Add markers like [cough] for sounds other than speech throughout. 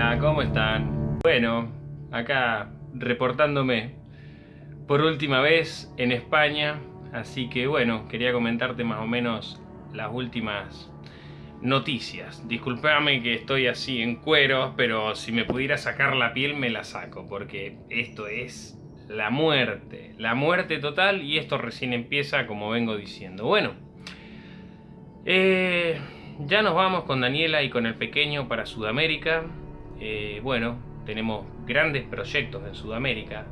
Hola, ¿cómo están? Bueno, acá reportándome por última vez en España, así que bueno, quería comentarte más o menos las últimas noticias. Disculpame que estoy así en cuero, pero si me pudiera sacar la piel me la saco, porque esto es la muerte, la muerte total y esto recién empieza como vengo diciendo. Bueno, eh, ya nos vamos con Daniela y con el pequeño para Sudamérica. Eh, bueno, tenemos grandes proyectos en Sudamérica.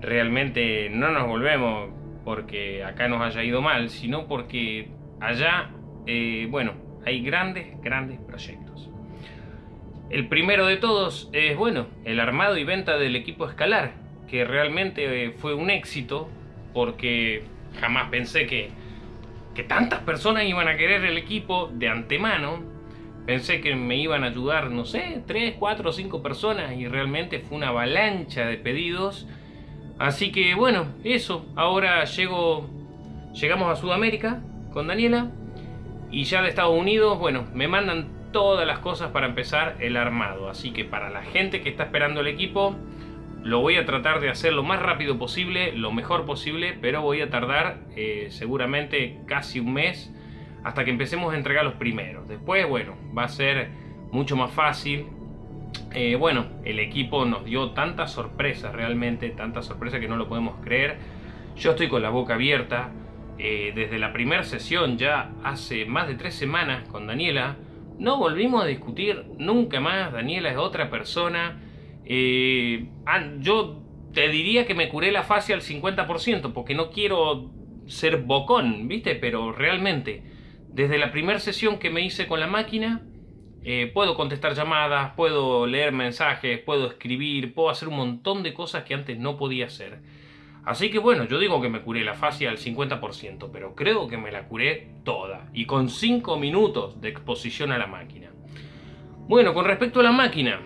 Realmente no nos volvemos porque acá nos haya ido mal, sino porque allá, eh, bueno, hay grandes, grandes proyectos. El primero de todos es, bueno, el armado y venta del equipo escalar, que realmente fue un éxito porque jamás pensé que tantas personas iban a querer el equipo de antemano Pensé que me iban a ayudar, no sé, 3, 4 o 5 personas y realmente fue una avalancha de pedidos. Así que bueno, eso. Ahora llego, llegamos a Sudamérica con Daniela y ya de Estados Unidos, bueno, me mandan todas las cosas para empezar el armado. Así que para la gente que está esperando el equipo, lo voy a tratar de hacer lo más rápido posible, lo mejor posible, pero voy a tardar eh, seguramente casi un mes hasta que empecemos a entregar los primeros. Después, bueno, va a ser mucho más fácil. Eh, bueno, el equipo nos dio tantas sorpresas realmente, tantas sorpresas que no lo podemos creer. Yo estoy con la boca abierta. Eh, desde la primera sesión, ya hace más de tres semanas con Daniela, no volvimos a discutir nunca más. Daniela es otra persona. Eh, yo te diría que me curé la fase al 50%, porque no quiero ser bocón, ¿viste? Pero realmente desde la primera sesión que me hice con la máquina, eh, puedo contestar llamadas, puedo leer mensajes, puedo escribir, puedo hacer un montón de cosas que antes no podía hacer. Así que bueno, yo digo que me curé la fascia al 50%, pero creo que me la curé toda y con 5 minutos de exposición a la máquina. Bueno, con respecto a la máquina,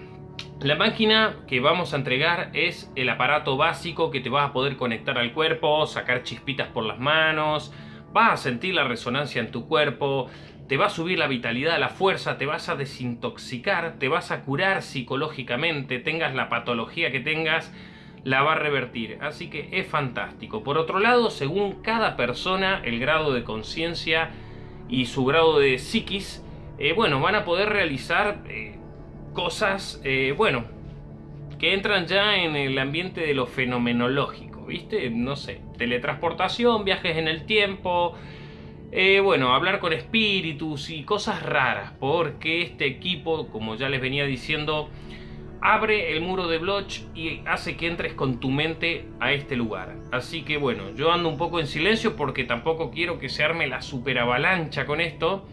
la máquina que vamos a entregar es el aparato básico que te vas a poder conectar al cuerpo, sacar chispitas por las manos, vas a sentir la resonancia en tu cuerpo, te va a subir la vitalidad, la fuerza, te vas a desintoxicar, te vas a curar psicológicamente, tengas la patología que tengas, la va a revertir. Así que es fantástico. Por otro lado, según cada persona, el grado de conciencia y su grado de psiquis, eh, bueno, van a poder realizar eh, cosas, eh, bueno, que entran ya en el ambiente de lo fenomenológico. ¿Viste? No sé, teletransportación, viajes en el tiempo, eh, bueno, hablar con espíritus y cosas raras, porque este equipo, como ya les venía diciendo, abre el muro de Bloch y hace que entres con tu mente a este lugar. Así que bueno, yo ando un poco en silencio porque tampoco quiero que se arme la super avalancha con esto,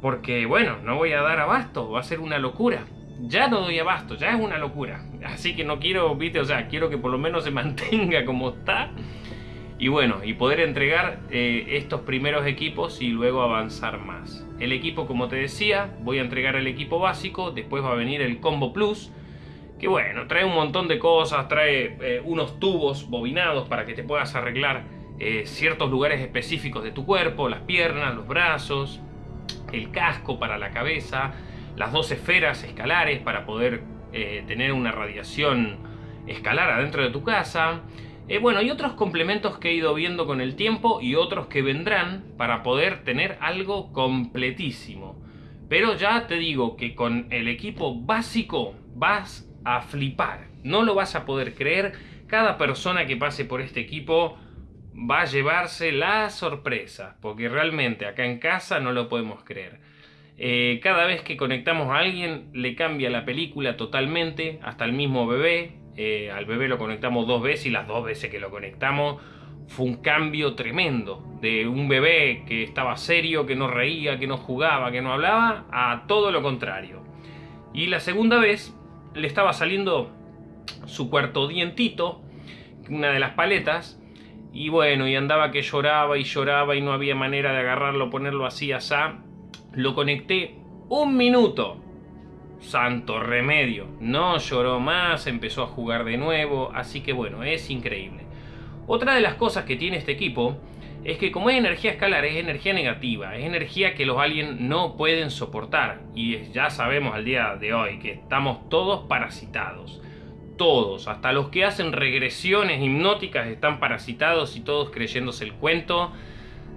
porque bueno, no voy a dar abasto, va a ser una locura ya no doy abasto, ya es una locura. Así que no quiero, viste, o sea, quiero que por lo menos se [laughs] mantenga como está. Y bueno, y poder entregar eh, estos primeros equipos y luego avanzar más. El equipo, como te decía, voy a entregar el equipo básico, después va a venir el Combo Plus, que bueno, trae un montón de cosas, trae eh, unos tubos bobinados para que te puedas arreglar eh, ciertos lugares específicos de tu cuerpo, las piernas, los brazos, el casco para la cabeza, las dos esferas escalares para poder eh, tener una radiación escalar adentro de tu casa. Eh, bueno, y otros complementos que he ido viendo con el tiempo y otros que vendrán para poder tener algo completísimo. Pero ya te digo que con el equipo básico vas a flipar. No lo vas a poder creer. Cada persona que pase por este equipo va a llevarse la sorpresa. Porque realmente acá en casa no lo podemos creer. Eh, cada vez que conectamos a alguien le cambia la película totalmente, hasta el mismo bebé. Eh, al bebé lo conectamos dos veces y las dos veces que lo conectamos fue un cambio tremendo. De un bebé que estaba serio, que no reía, que no jugaba, que no hablaba, a todo lo contrario. Y la segunda vez le estaba saliendo su cuarto dientito, una de las paletas, y bueno, y andaba que lloraba y lloraba y no había manera de agarrarlo, ponerlo así, asá lo conecté un minuto. Santo remedio. No lloró más, empezó a jugar de nuevo. Así que bueno, es increíble. Otra de las cosas que tiene este equipo es que como es energía escalar, es energía negativa, es energía que los aliens no pueden soportar. Y ya sabemos al día de hoy que estamos todos parasitados. Todos, hasta los que hacen regresiones hipnóticas están parasitados y todos creyéndose el cuento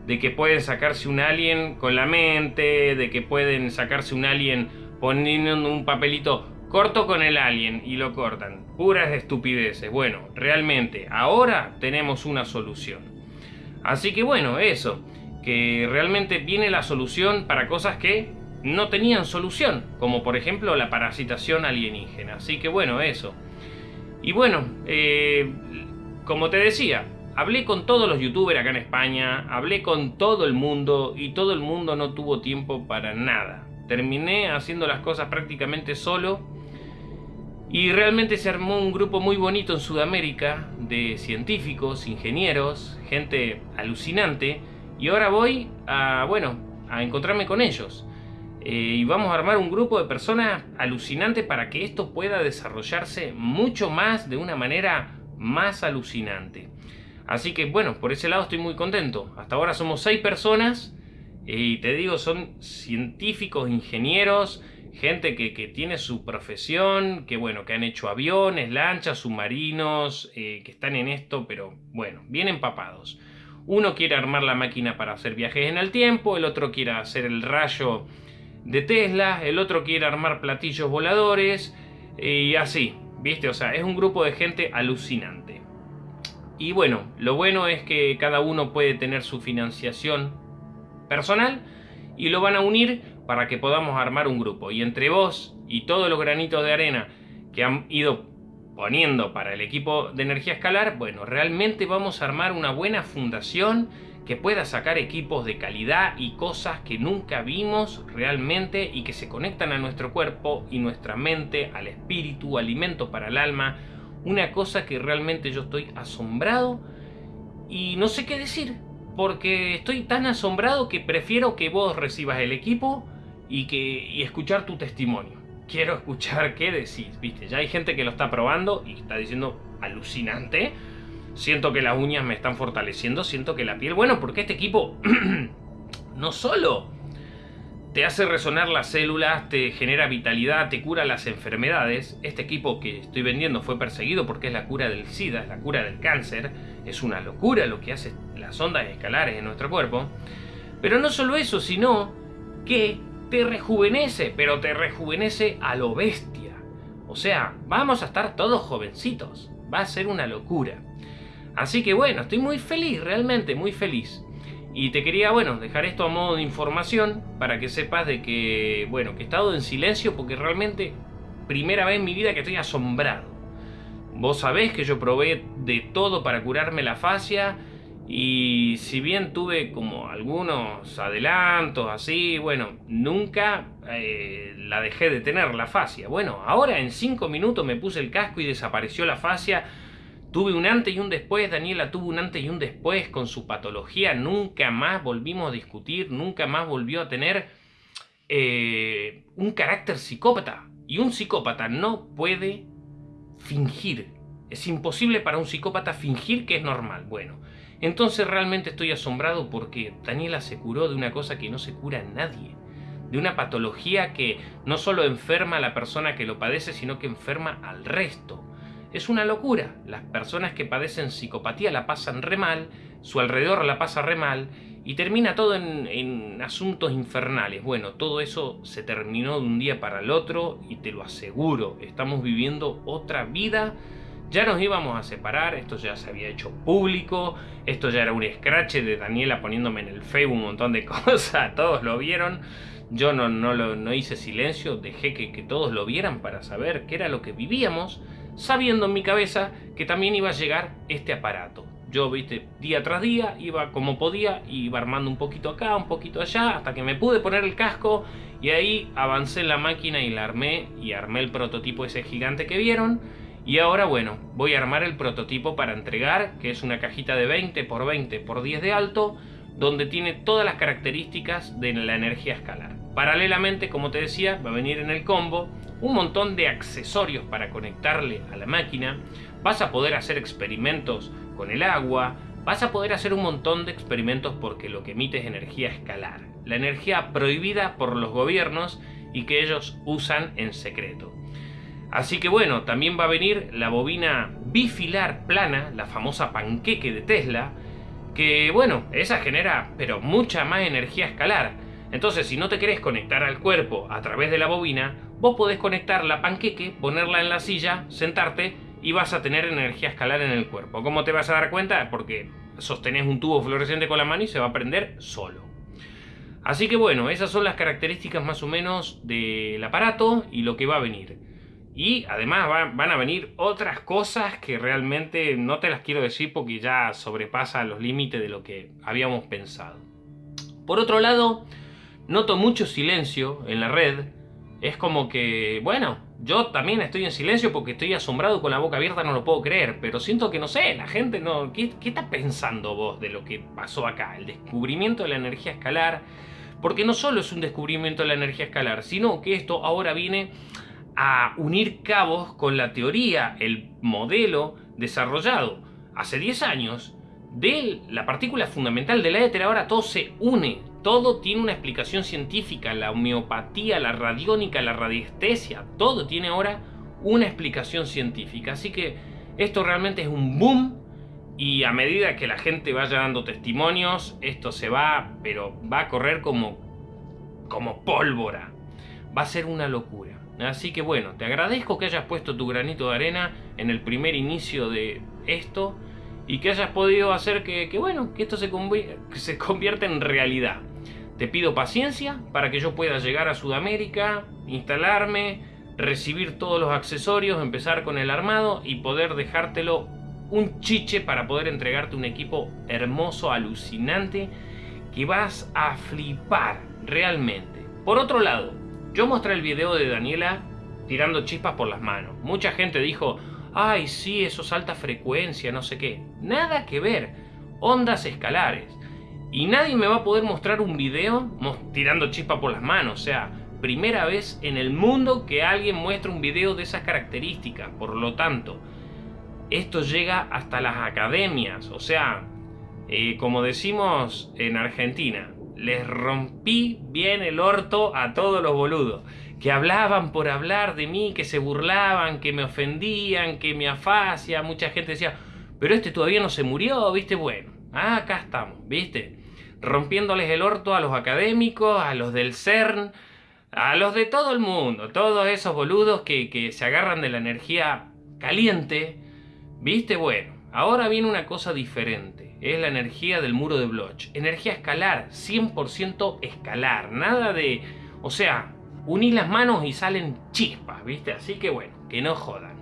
de que pueden sacarse un alien con la mente, de que pueden sacarse un alien poniendo un papelito corto con el alien y lo cortan. Puras estupideces. Bueno, realmente, ahora tenemos una solución. Así que bueno, eso, que realmente viene la solución para cosas que no tenían solución, como por ejemplo la parasitación alienígena. Así que bueno, eso. Y bueno, eh, como te decía, hablé con todos los youtubers acá en España, hablé con todo el mundo y todo el mundo no tuvo tiempo para nada. Terminé haciendo las cosas prácticamente solo y realmente se armó un grupo muy bonito en Sudamérica de científicos, ingenieros, gente alucinante. Y ahora voy a, bueno, a encontrarme con ellos. Eh, y vamos a armar un grupo de personas alucinantes para que esto pueda desarrollarse mucho más de una manera más alucinante. Así que bueno, por ese lado estoy muy contento. Hasta ahora somos seis personas y te digo, son científicos, ingenieros, gente que, tiene su profesión, que bueno, que han hecho aviones, lanchas, submarinos, eh, que están en esto, pero bueno, bien empapados. Uno quiere armar la máquina para hacer viajes en el tiempo, el otro quiere hacer el rayo de Tesla, el otro quiere armar platillos voladores y así, ¿viste? O sea, es un grupo de gente alucinante. Y bueno, lo bueno es que cada uno puede tener su financiación personal y lo van a unir para que podamos armar un grupo. Y entre vos y todos los granitos de arena que han ido poniendo para el equipo de energía escalar, bueno, realmente vamos a armar una buena fundación que pueda sacar equipos de calidad y cosas que nunca vimos realmente y que se conectan a nuestro cuerpo y nuestra mente, al espíritu, alimento para el alma. Una cosa que realmente yo estoy asombrado y no sé qué decir, porque estoy tan asombrado que prefiero que vos recibas el equipo y, que, escuchar tu testimonio. Quiero escuchar qué decís, viste. Ya hay gente que lo está probando y está diciendo alucinante. Siento que las uñas me están fortaleciendo, siento que la piel... Bueno, porque este equipo [clears throat] no solo te hace resonar las células, te genera vitalidad, te cura las enfermedades. Este equipo que estoy vendiendo fue perseguido porque es la cura del SIDA, es la cura del cáncer. Es una locura lo que hace las ondas escalares en nuestro cuerpo. Pero no solo eso, sino que te rejuvenece, pero te rejuvenece a lo bestia. O sea, vamos a estar todos jovencitos. Va a ser una locura. Así que bueno, estoy muy feliz, realmente muy feliz. Y te quería, bueno, dejar esto a modo de información para que sepas de que, bueno, que he estado en silencio porque realmente primera vez en mi vida que estoy asombrado. Vos sabés que yo probé de todo para curarme la fascia y si bien tuve como algunos adelantos así, bueno, nunca eh, la dejé de tener la fascia. Bueno, ahora en 5 minutos me puse el casco y desapareció la fascia. Tuve un antes y un después, Daniela tuvo un antes y un después con su patología. Nunca más volvimos a discutir, nunca más volvió a tener eh, un carácter psicópata. Y un psicópata no puede fingir. Es imposible para un psicópata fingir que es normal. Bueno, entonces realmente estoy asombrado porque Daniela se curó de una cosa que no se cura nadie. De una patología que no solo enferma a la persona que lo padece, sino que enferma al resto. Es una locura. Las personas que padecen psicopatía la pasan re mal, su alrededor la pasa re mal y termina todo en, asuntos infernales. Bueno, todo eso se terminó de un día para el otro y te lo aseguro, estamos viviendo otra vida ya nos íbamos a separar, esto ya se había hecho público, esto ya era un scratch de Daniela poniéndome en el Facebook un montón de [laughs] cosas, todos lo vieron. Yo no, no, lo, no hice silencio, dejé que todos lo vieran para saber qué era lo que vivíamos, sabiendo en mi cabeza que también iba a llegar este aparato. Yo, viste, día tras día, iba como podía, iba armando un poquito acá, un poquito allá, hasta que me pude poner el casco y ahí avancé en la máquina y la armé y armé el prototipo ese gigante que vieron y ahora bueno, voy a armar el prototipo para entregar, que es una cajita de 20 por 20 por 10 de alto, donde tiene todas las características de la energía escalar. Paralelamente, como te decía, va a venir en el combo un montón de accesorios para conectarle a la máquina. Vas a poder hacer experimentos con el agua, vas a poder hacer un montón de experimentos porque lo que emite es energía escalar, la energía prohibida por los gobiernos y que ellos usan en secreto. Así que bueno, también va a venir la bobina bifilar plana, la famosa panqueque de Tesla, que bueno, esa genera pero mucha más energía escalar. Entonces, si no te querés conectar al cuerpo a través de la bobina, vos podés conectar la panqueque, ponerla en la silla, sentarte y vas a tener energía escalar en el cuerpo. ¿Cómo te vas a dar cuenta? Porque sostenés un tubo fluorescente con la mano y se va a prender solo. Así que bueno, esas son las características más o menos del aparato y lo que va a venir. Y además van a venir otras cosas que realmente no te las quiero decir porque ya sobrepasa los límites de lo que habíamos pensado. Por otro lado, noto mucho silencio en la red. Es como que, bueno, yo también estoy en silencio porque estoy asombrado con la boca abierta, no lo puedo creer. Pero siento que no sé, la gente no... ¿Qué, está pensando vos de lo que pasó acá? El descubrimiento de la energía escalar. Porque no solo es un descubrimiento de la energía escalar, sino que esto ahora viene a unir cabos con la teoría, el modelo desarrollado hace 10 años de la partícula fundamental del éter. Ahora todo se une, todo tiene una explicación científica, la homeopatía, la radiónica, la radiestesia, todo tiene ahora una explicación científica. Así que esto realmente es un boom y a medida que la gente vaya dando testimonios, esto se va, pero va a correr como, como pólvora. Va a ser una locura. Así que bueno, te agradezco que hayas puesto tu granito de arena en el primer inicio de esto y que hayas podido hacer que, bueno, que esto se, se convierta en realidad. Te pido paciencia para que yo pueda llegar a Sudamérica, instalarme, recibir todos los accesorios, empezar con el armado y poder dejártelo un chiche para poder entregarte un equipo hermoso, alucinante, que vas a flipar realmente. Por otro lado, yo mostré el video de Daniela tirando chispas por las manos. Mucha gente dijo, ay sí, eso es alta frecuencia, no sé qué. Nada que ver, ondas escalares. Y nadie me va a poder mostrar un video tirando chispas por las manos. O sea, primera vez en el mundo que alguien muestra un video de esas características. Por lo tanto, esto llega hasta las academias. O sea, eh, como decimos en Argentina, les rompí bien el orto a todos los boludos. Que hablaban por hablar de mí, que se burlaban, que me ofendían, que me afasia. Mucha gente decía, pero este todavía no se murió, ¿viste? Bueno, acá estamos, ¿viste? Rompiéndoles el orto a los académicos, a los del CERN, a los de todo el mundo. Todos esos boludos que, que se agarran de la energía caliente, ¿viste? Bueno, ahora viene una cosa diferente es la energía del muro de Bloch. Energía escalar, 100% escalar, nada de... O sea, uní las manos y salen chispas, ¿viste? Así que bueno, que no jodan.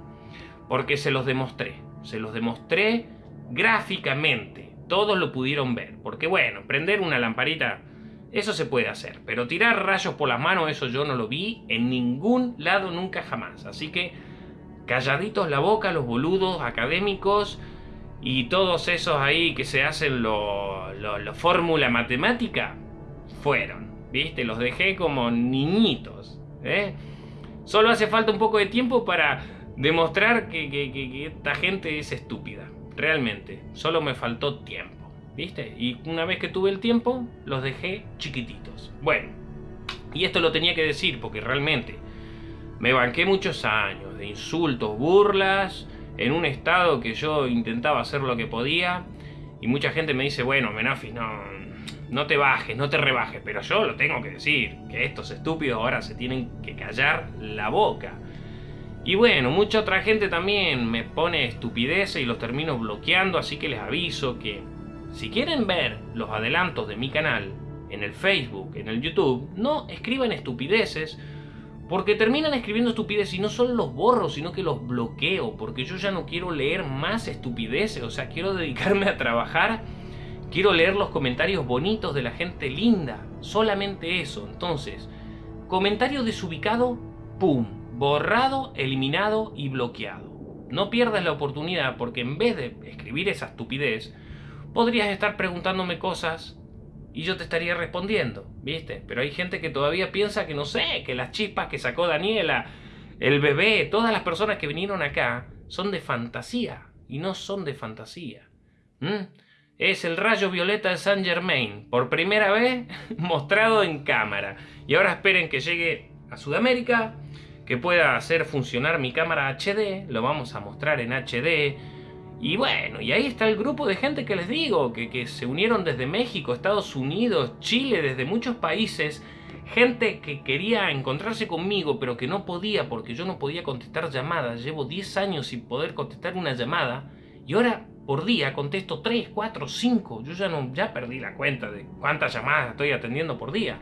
Porque se los demostré, se los demostré gráficamente. Todos lo pudieron ver. Porque bueno, prender una lamparita, eso se puede hacer. Pero tirar rayos por las manos, eso yo no lo vi en ningún lado nunca jamás. Así que calladitos la boca los boludos académicos y todos esos ahí que se hacen lo, lo, fórmula matemática, fueron, ¿viste? Los dejé como niñitos, ¿eh? Solo hace falta un poco de tiempo para demostrar que, que, esta gente es estúpida, realmente. Solo me faltó tiempo, ¿viste? Y una vez que tuve el tiempo, los dejé chiquititos. Bueno, y esto lo tenía que decir porque realmente me banqué muchos años de insultos, burlas en un estado que yo intentaba hacer lo que podía y mucha gente me dice, bueno, Menafis, no, no te bajes, no te rebajes, pero yo lo tengo que decir, que estos estúpidos ahora se tienen que callar la boca. Y bueno, mucha otra gente también me pone estupideces y los termino bloqueando, así que les aviso que si quieren ver los adelantos de mi canal en el Facebook, en el YouTube, no escriban estupideces porque terminan escribiendo estupideces y no solo los borro, sino que los bloqueo. Porque yo ya no quiero leer más estupideces. O sea, quiero dedicarme a trabajar. Quiero leer los comentarios bonitos de la gente linda. Solamente eso. Entonces, comentario desubicado, ¡pum! Borrado, eliminado y bloqueado. No pierdas la oportunidad porque en vez de escribir esa estupidez, podrías estar preguntándome cosas y yo te estaría respondiendo, ¿viste? Pero hay gente que todavía piensa que no sé, que las chispas que sacó Daniela, el bebé, todas las personas que vinieron acá son de fantasía y no son de fantasía. Es el rayo violeta de Saint Germain, por primera vez [laughs] mostrado en cámara. Y ahora esperen que llegue a Sudamérica, que pueda hacer funcionar mi cámara HD, lo vamos a mostrar en HD. Y bueno, y ahí está el grupo de gente que les digo, que, que se unieron desde México, Estados Unidos, Chile, desde muchos países. Gente que quería encontrarse conmigo, pero que no podía porque yo no podía contestar llamadas. Llevo 10 años sin poder contestar una llamada. Y ahora por día contesto 3, 4, 5. Yo ya, no, ya perdí la cuenta de cuántas llamadas estoy atendiendo por día.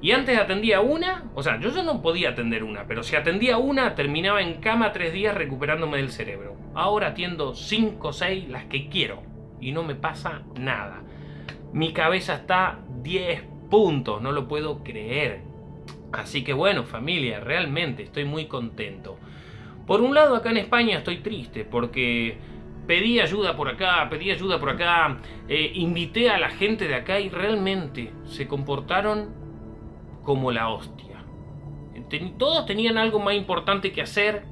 Y antes atendía una, o sea, yo ya no podía atender una, pero si atendía una, terminaba en cama tres días recuperándome del cerebro. Ahora atiendo 5 o 6, las que quiero, y no me pasa nada. Mi cabeza está 10 puntos, no lo puedo creer. Así que bueno, familia, realmente estoy muy contento. Por un lado, acá en España estoy triste, porque pedí ayuda por acá, pedí ayuda por acá, eh, invité a la gente de acá y realmente se comportaron como la hostia. Todos tenían algo más importante que hacer.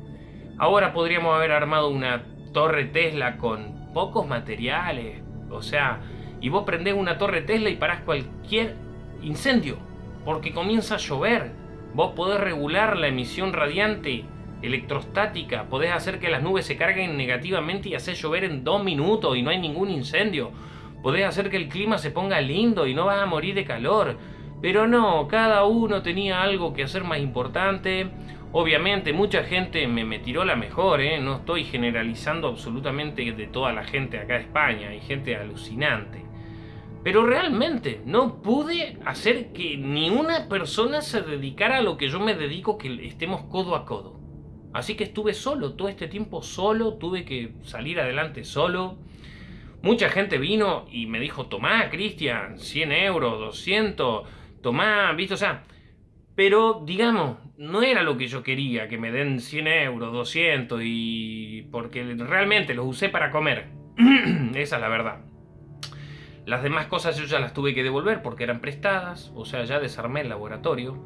Ahora podríamos haber armado una torre Tesla con pocos materiales. O sea, y vos prendés una torre Tesla y parás cualquier incendio. Porque comienza a llover. Vos podés regular la emisión radiante electrostática. Podés hacer que las nubes se carguen negativamente y hacer llover en dos minutos y no hay ningún incendio. Podés hacer que el clima se ponga lindo y no vas a morir de calor. Pero no, cada uno tenía algo que hacer más importante. Obviamente mucha gente me, me tiró la mejor, ¿eh? no estoy generalizando absolutamente de toda la gente acá de España, hay gente alucinante. Pero realmente no pude hacer que ni una persona se dedicara a lo que yo me dedico, que estemos codo a codo. Así que estuve solo, todo este tiempo solo, tuve que salir adelante solo. Mucha gente vino y me dijo, tomá, Cristian, 100 euros, 200 tomá, ¿viste? O sea, pero digamos, no era lo que yo quería, que me den 100 euros, 200 y... porque realmente los usé para comer. [clears throat] Esa es la verdad. Las demás cosas yo ya las tuve que devolver porque eran prestadas, o sea, ya desarmé el laboratorio.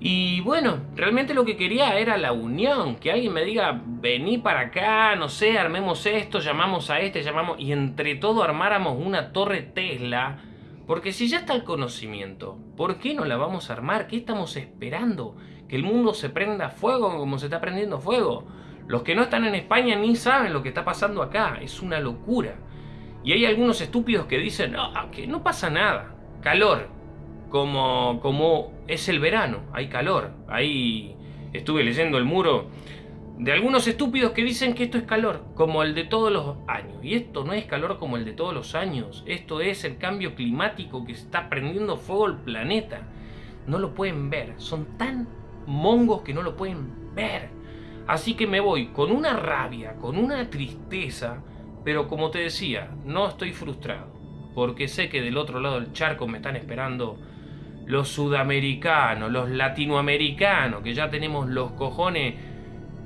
Y bueno, realmente lo que quería era la unión, que alguien me diga, vení para acá, no sé, armemos esto, llamamos a este, llamamos... Y entre todo armáramos una torre Tesla porque si ya está el conocimiento, ¿por qué no la vamos a armar? ¿Qué estamos esperando? ¿Que el mundo se prenda fuego como se está prendiendo fuego? Los que no están en España ni saben lo que está pasando acá. Es una locura. Y hay algunos estúpidos que dicen, no, que no pasa nada. Calor. Como, como es el verano. Hay calor. Ahí estuve leyendo el muro de algunos estúpidos que dicen que esto es calor, como el de todos los años. Y esto no es calor como el de todos los años. Esto es el cambio climático que está prendiendo fuego el planeta. No lo pueden ver. Son tan mongos que no lo pueden ver. Así que me voy con una rabia, con una tristeza, pero como te decía, no estoy frustrado. Porque sé que del otro lado del charco me están esperando los sudamericanos, los latinoamericanos, que ya tenemos los cojones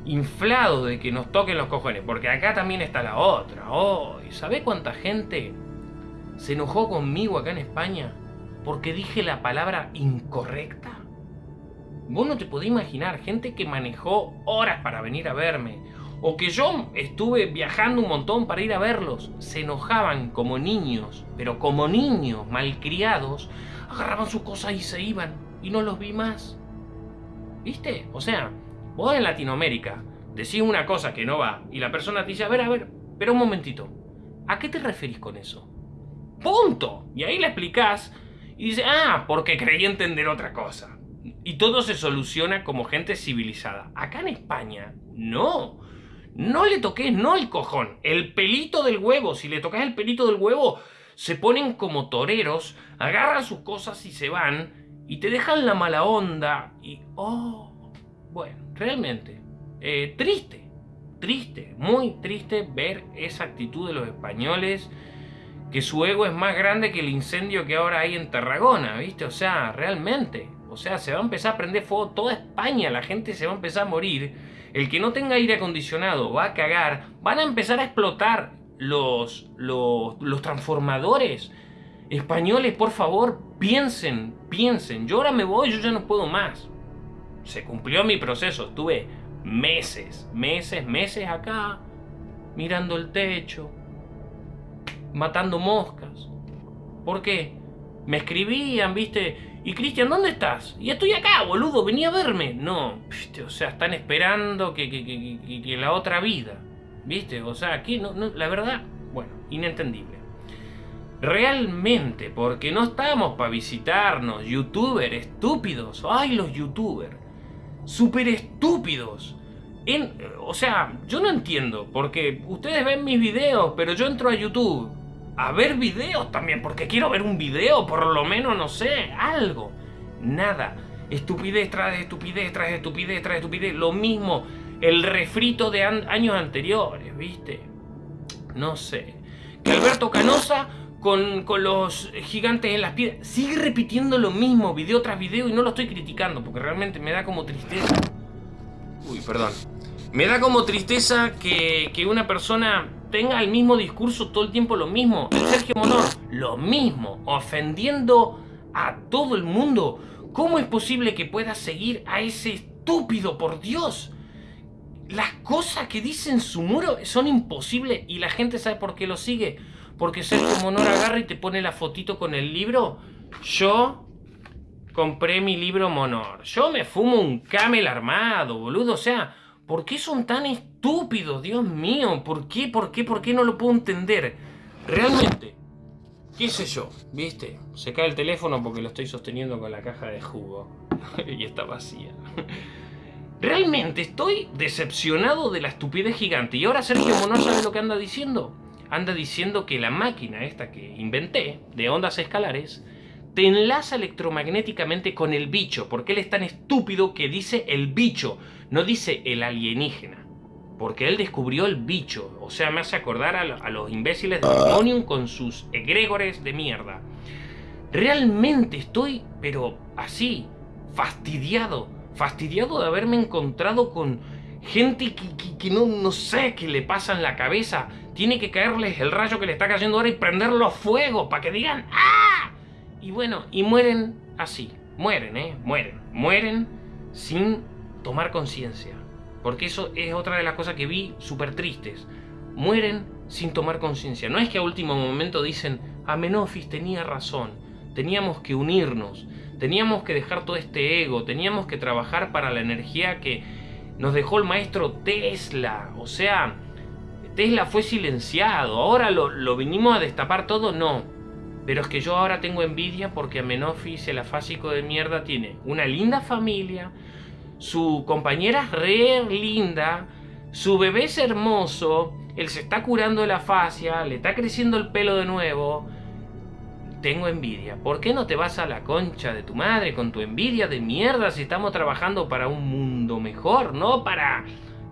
inflado de que nos toquen los cojones. Porque acá también está la otra. Oh, ¿Sabés cuánta gente se enojó conmigo acá en España? Porque dije la palabra incorrecta. Vos no te podés imaginar, gente que manejó horas para venir a verme. O que yo estuve viajando un montón para ir a verlos. Se enojaban como niños, pero como niños malcriados, agarraban sus cosas y se iban. Y no los vi más. ¿Viste? O sea, Vos en Latinoamérica decís una cosa que no va y la persona te dice, a ver, a ver, pero un momentito, ¿a qué te referís con eso? Punto. Y ahí le explicás y dice, ah, porque creí entender otra cosa. Y todo se soluciona como gente civilizada. Acá en España, no. No le toques, no el cojón, el pelito del huevo. Si le tocas el pelito del huevo, se ponen como toreros, agarran sus cosas y se van, y te dejan la mala onda, y oh, bueno, realmente, eh, triste, triste, muy triste ver esa actitud de los españoles, que su ego es más grande que el incendio que ahora hay en Tarragona, ¿viste? O sea, realmente, o sea, se va a empezar a prender fuego toda España, la gente se va a empezar a morir, el que no tenga aire acondicionado va a cagar, van a empezar a explotar los, los, los transformadores. Españoles, por favor, piensen, piensen. Yo ahora me voy, yo ya no puedo más se cumplió mi proceso. Estuve meses, meses, meses acá, mirando el techo, matando moscas. ¿Por qué? Me escribían, viste, y Cristian, ¿dónde estás? Y estoy acá, boludo, venía a verme. No, o sea, están esperando que, que, que, que la otra vida, viste, o sea, aquí no, la verdad, bueno, inentendible. Realmente, porque no estamos para visitarnos, youtubers estúpidos. Ay, los youtubers. Súper estúpidos. En, o sea, yo no entiendo, porque ustedes ven mis videos, pero yo entro a YouTube a ver videos también, porque quiero ver un video, por lo menos, no sé, algo. Nada. Estupidez tras estupidez, tras estupidez, tras estupidez. Lo mismo, el refrito de años anteriores, ¿viste? No sé. Que Alberto Canosa con, los gigantes en las piedras. Sigue repitiendo lo mismo video tras video y no lo estoy criticando porque realmente me da como tristeza. Uy, perdón. Me da como tristeza que, que una persona tenga el mismo discurso todo el tiempo lo mismo. Sergio Monor, lo mismo, ofendiendo a todo el mundo. ¿Cómo es posible que pueda seguir a ese estúpido, por Dios? Las cosas que dice en su muro son imposibles y la gente sabe por qué lo sigue porque Sergio Monor agarra y te pone la fotito con el libro. Yo compré mi libro Monor. Yo me fumo un camel armado, boludo. O sea, ¿por qué son tan estúpidos? Dios mío, ¿por qué? ¿Por qué? ¿Por qué no lo puedo entender? Realmente, qué sé yo, ¿viste? Se cae el teléfono porque lo estoy sosteniendo con la caja de jugo. [laughs] y está vacía. Realmente estoy decepcionado de la estupidez gigante. Y ahora Sergio Monor sabe lo que anda diciendo anda diciendo que la máquina esta que inventé, de ondas escalares, te enlaza electromagnéticamente con el bicho, porque él es tan estúpido que dice el bicho, no dice el alienígena. Porque él descubrió el bicho, o sea, me hace acordar a, los imbéciles de Demonium con sus egregores de mierda. Realmente estoy, pero así, fastidiado, fastidiado de haberme encontrado con gente que, no, sé qué le pasa en la cabeza. Tiene que caerles el rayo que le está cayendo ahora y prenderlo a fuego para que digan ¡Ah! Y bueno, y mueren así. Mueren, ¿eh? Mueren. Mueren sin tomar conciencia. Porque eso es otra de las cosas que vi súper tristes. Mueren sin tomar conciencia. No es que a último momento dicen, Amenofis tenía razón, teníamos que unirnos, teníamos que dejar todo este ego, teníamos que trabajar para la energía que nos dejó el maestro Tesla. O sea, Tesla fue silenciado. Ahora lo, lo vinimos a destapar todo, no. Pero es que yo ahora tengo envidia porque Amenofis, el afásico de mierda, tiene una linda familia, su compañera es re linda, su bebé es hermoso, él se está curando de la fascia, le está creciendo el pelo de nuevo, tengo envidia. ¿Por qué no te vas a la concha de tu madre con tu envidia de mierda si estamos trabajando para un mundo mejor, no para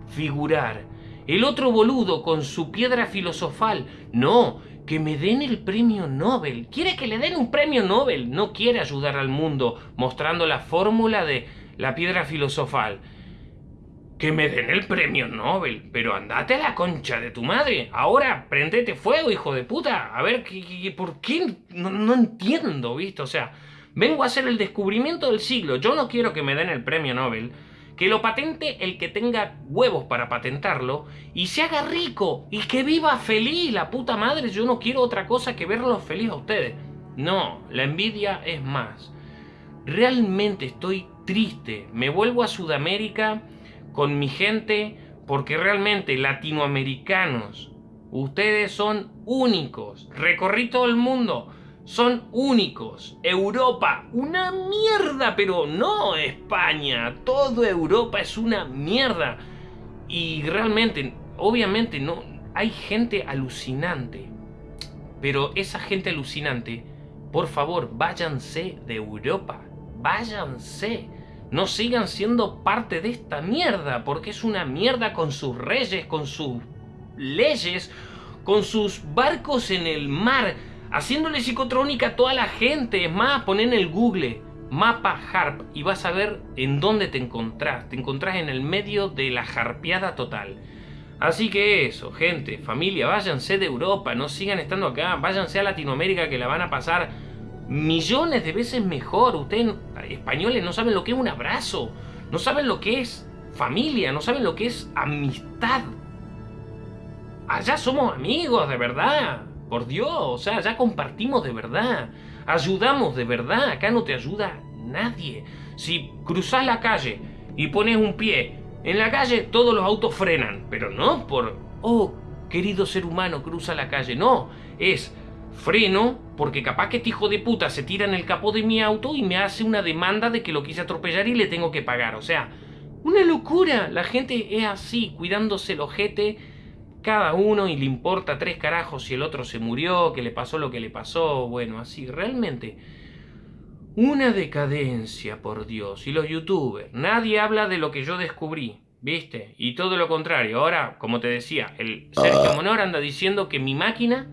figurar? El otro boludo con su piedra filosofal, no, que me den el premio Nobel. Quiere que le den un premio Nobel, no quiere ayudar al mundo mostrando la fórmula de la piedra filosofal que me den el premio Nobel. Pero andate a la concha de tu madre. Ahora prendete fuego, hijo de puta. A ver, ¿qué, por qué? No, no, entiendo, ¿viste? O sea, vengo a hacer el descubrimiento del siglo. Yo no quiero que me den el premio Nobel. Que lo patente el que tenga huevos para patentarlo y se haga rico y que viva feliz, la puta madre. Yo no quiero otra cosa que verlos feliz a ustedes. No, la envidia es más. Realmente estoy triste. Me vuelvo a Sudamérica con mi gente porque realmente latinoamericanos, ustedes son únicos. Recorrí todo el mundo, son únicos. Europa, una mierda, pero no España. Toda Europa es una mierda. Y realmente, obviamente, no hay gente alucinante. Pero esa gente alucinante, por favor, váyanse de Europa. Váyanse no sigan siendo parte de esta mierda, porque es una mierda con sus reyes, con sus leyes, con sus barcos en el mar, haciéndole psicotrónica a toda la gente. Es más, pon en el Google mapa harp y vas a ver en dónde te encontrás. Te encontrás en el medio de la harpeada total. Así que eso, gente, familia, váyanse de Europa, no sigan estando acá, váyanse a Latinoamérica que la van a pasar millones de veces mejor. Ustedes, españoles, no saben lo que es un abrazo, no saben lo que es familia, no saben lo que es amistad. Allá somos amigos, de verdad. Por Dios, o sea, ya compartimos de verdad. Ayudamos de verdad. Acá no te ayuda nadie. Si cruzas la calle y pones un pie en la calle, todos los autos frenan. Pero no por, oh, querido ser humano, cruza la calle. No, es freno porque capaz que este hijo de puta se tira en el capó de mi auto y me hace una demanda de que lo quise atropellar y le tengo que pagar. O sea, una locura. La gente es así, cuidándose el ojete cada uno y le importa tres carajos si el otro se murió, que le pasó lo que le pasó. Bueno, así, realmente. Una decadencia, por Dios. Y los youtubers, nadie habla de lo que yo descubrí. ¿Viste? Y todo lo contrario. Ahora, como te decía, el Sergio ah. Monor anda diciendo que mi máquina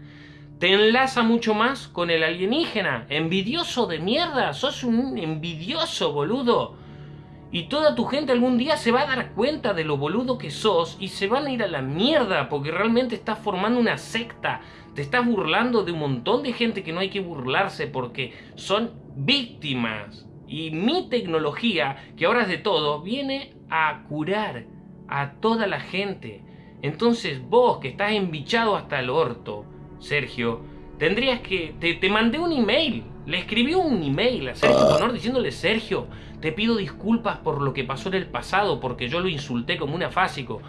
te enlaza mucho más con el alienígena. Envidioso de mierda. Sos un envidioso, boludo. Y toda tu gente algún día se va a dar cuenta de lo boludo que sos y se van a ir a la mierda porque realmente estás formando una secta. Te estás burlando de un montón de gente que no hay que burlarse porque son víctimas. Y mi tecnología, que ahora es de todo, viene a curar a toda la gente. Entonces vos que estás embichado hasta el orto, Sergio, tendrías que... Te, te mandé un email, le escribió un email a Sergio Honor diciéndole, Sergio, te pido disculpas por lo que pasó en el pasado, porque yo lo insulté como un afásico.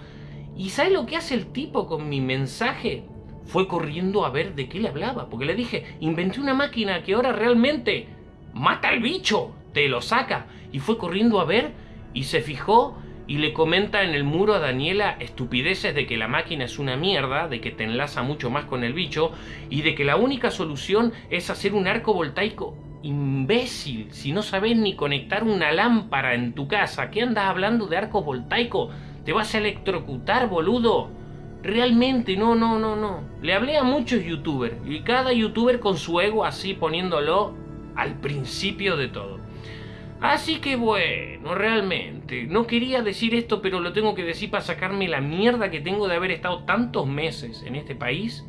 ¿Y sabes lo que hace el tipo con mi mensaje? Fue corriendo a ver de qué le hablaba, porque le dije, inventé una máquina que ahora realmente mata al bicho, te lo saca. Y fue corriendo a ver y se fijó y le comenta en el muro a Daniela estupideces de que la máquina es una mierda, de que te enlaza mucho más con el bicho y de que la única solución es hacer un arco voltaico imbécil, si no sabes ni conectar una lámpara en tu casa, ¿qué andas hablando de arco voltaico? ¿Te vas a electrocutar, boludo? Realmente, no, no, no, no. Le hablé a muchos youtubers y cada youtuber con su ego así poniéndolo al principio de todo. Así que bueno, realmente, no quería decir esto, pero lo tengo que decir para sacarme la mierda que tengo de haber estado tantos meses en este país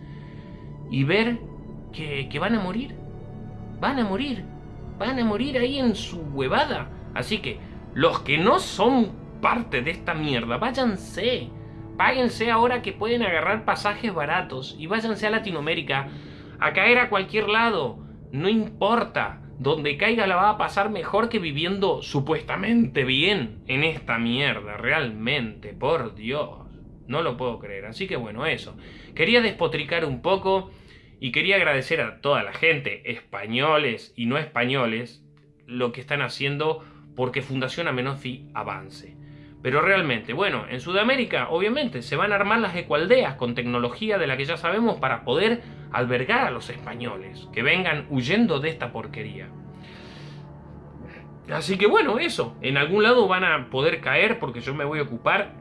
y ver que, van a morir van a morir. Van a morir ahí en su huevada. Así que los que no son parte de esta mierda, váyanse. Páguense ahora que pueden agarrar pasajes baratos y váyanse a Latinoamérica a caer a cualquier lado. No importa. Donde caiga la va a pasar mejor que viviendo supuestamente bien en esta mierda. Realmente, por Dios. No lo puedo creer. Así que bueno, eso. Quería despotricar un poco y quería agradecer a toda la gente, españoles y no españoles, lo que están haciendo porque Fundación Amenofi avance. Pero realmente, bueno, en Sudamérica obviamente se van a armar las ecualdeas con tecnología de la que ya sabemos para poder albergar a los españoles que vengan huyendo de esta porquería. Así que bueno, eso, en algún lado van a poder caer porque yo me voy a ocupar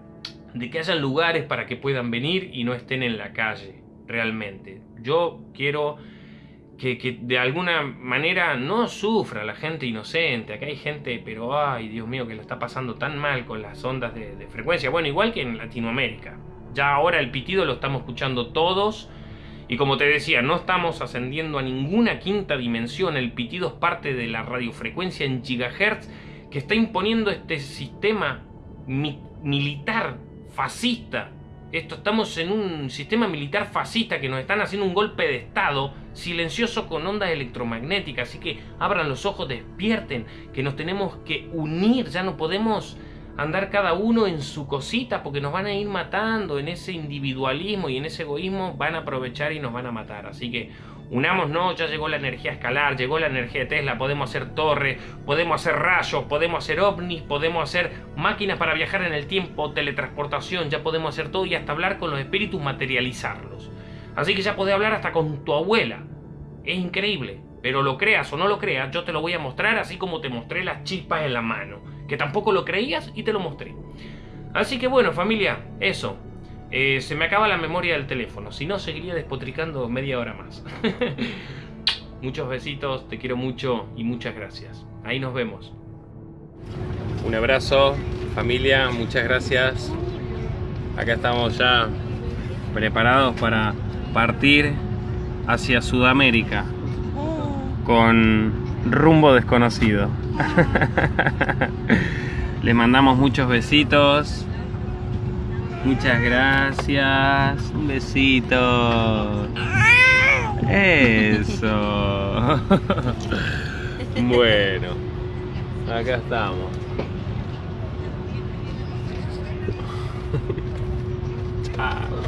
de que haya lugares para que puedan venir y no estén en la calle realmente. Yo quiero que, de alguna manera no sufra la gente inocente. Acá hay gente, pero ay, Dios mío, que lo está pasando tan mal con las ondas de, de frecuencia. Bueno, igual que en Latinoamérica. Ya ahora el pitido lo estamos escuchando todos. Y como te decía, no estamos ascendiendo a ninguna quinta dimensión. El pitido es parte de la radiofrecuencia en gigahertz que está imponiendo este sistema militar fascista esto, estamos en un sistema militar fascista que nos están haciendo un golpe de estado silencioso con ondas electromagnéticas. Así que abran los ojos, despierten, que nos tenemos que unir. Ya no podemos andar cada uno en su cosita porque nos van a ir matando en ese individualismo y en ese egoísmo van a aprovechar y nos van a matar. Así que Unámonos, ya llegó la energía escalar, llegó la energía de Tesla, podemos hacer torres, podemos hacer rayos, podemos hacer ovnis, podemos hacer máquinas para viajar en el tiempo, teletransportación, ya podemos hacer todo y hasta hablar con los espíritus, materializarlos. Así que ya podés hablar hasta con tu abuela. Es increíble, pero lo creas o no lo creas, yo te lo voy a mostrar así como te mostré las chispas en la mano, que tampoco lo creías y te lo mostré. Así que bueno familia, eso, eh, se me acaba la memoria del teléfono, si no seguiría despotricando media hora más. [laughs] Muchos besitos, te quiero mucho y muchas gracias. Ahí nos vemos. Un abrazo, familia, muchas gracias. Acá estamos ya preparados para partir hacia Sudamérica con rumbo desconocido. [laughs] Le mandamos muchos besitos Muchas gracias. Un besito. Eso. [laughs] bueno, acá estamos. Chao.